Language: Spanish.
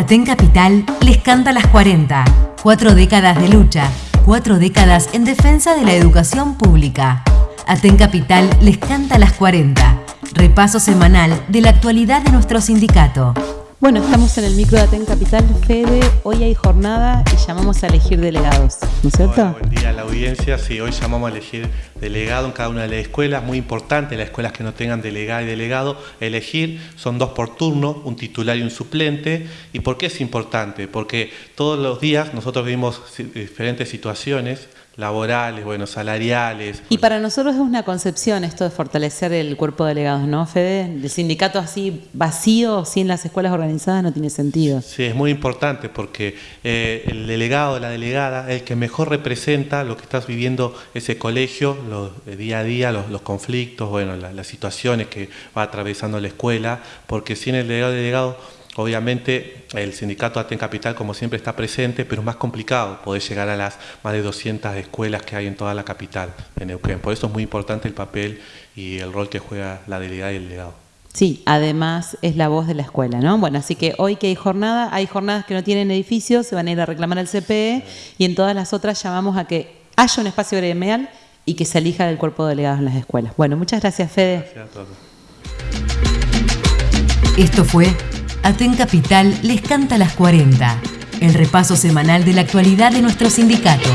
Aten Capital les canta las 40. Cuatro décadas de lucha, cuatro décadas en defensa de la educación pública. Aten Capital les canta las 40. Repaso semanal de la actualidad de nuestro sindicato. Bueno, estamos en el micro de Aten Capital, Fede. Hoy hay jornada y llamamos a elegir delegados, ¿no es cierto? A la audiencia. Sí, hoy llamamos a elegir delegado en cada una de las escuelas. Muy importante, las escuelas que no tengan delegado y delegado, elegir. Son dos por turno, un titular y un suplente. ¿Y por qué es importante? Porque todos los días nosotros vivimos diferentes situaciones laborales, bueno, salariales. Y para nosotros es una concepción esto de fortalecer el cuerpo de delegados, ¿no, Fede? El sindicato así vacío, sin las escuelas organizadas, no tiene sentido. Sí, es muy importante porque eh, el delegado, la delegada, es el que mejor representa lo que estás viviendo ese colegio, los, día a día, los, conflictos, bueno, las situaciones que va atravesando la escuela, porque sin el delegado, delegado Obviamente el sindicato Aten Capital como siempre está presente, pero es más complicado poder llegar a las más de 200 escuelas que hay en toda la capital, en Neuquén. Por eso es muy importante el papel y el rol que juega la delegada y el delegado. Sí, además es la voz de la escuela, ¿no? Bueno, así que hoy que hay jornada, hay jornadas que no tienen edificios, se van a ir a reclamar al CPE y en todas las otras llamamos a que haya un espacio gremial y que se elija del cuerpo de delegados en las escuelas. Bueno, muchas gracias, Fede. Gracias a todos. Esto fue Aten Capital les canta las 40, el repaso semanal de la actualidad de nuestro sindicato.